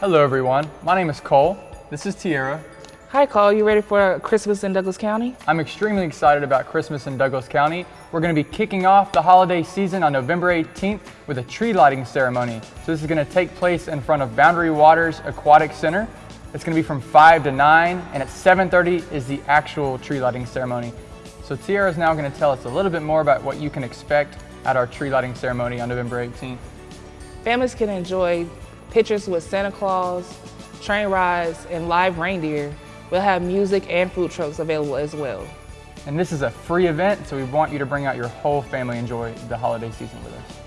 Hello everyone, my name is Cole. This is Tiara. Hi Cole, you ready for Christmas in Douglas County? I'm extremely excited about Christmas in Douglas County. We're going to be kicking off the holiday season on November 18th with a tree lighting ceremony. So this is going to take place in front of Boundary Waters Aquatic Center. It's going to be from 5 to 9 and at 7.30 is the actual tree lighting ceremony. So Tiara is now going to tell us a little bit more about what you can expect at our tree lighting ceremony on November 18th. Families can enjoy pictures with Santa Claus, train rides, and live reindeer We'll have music and food trucks available as well. And this is a free event, so we want you to bring out your whole family and enjoy the holiday season with us.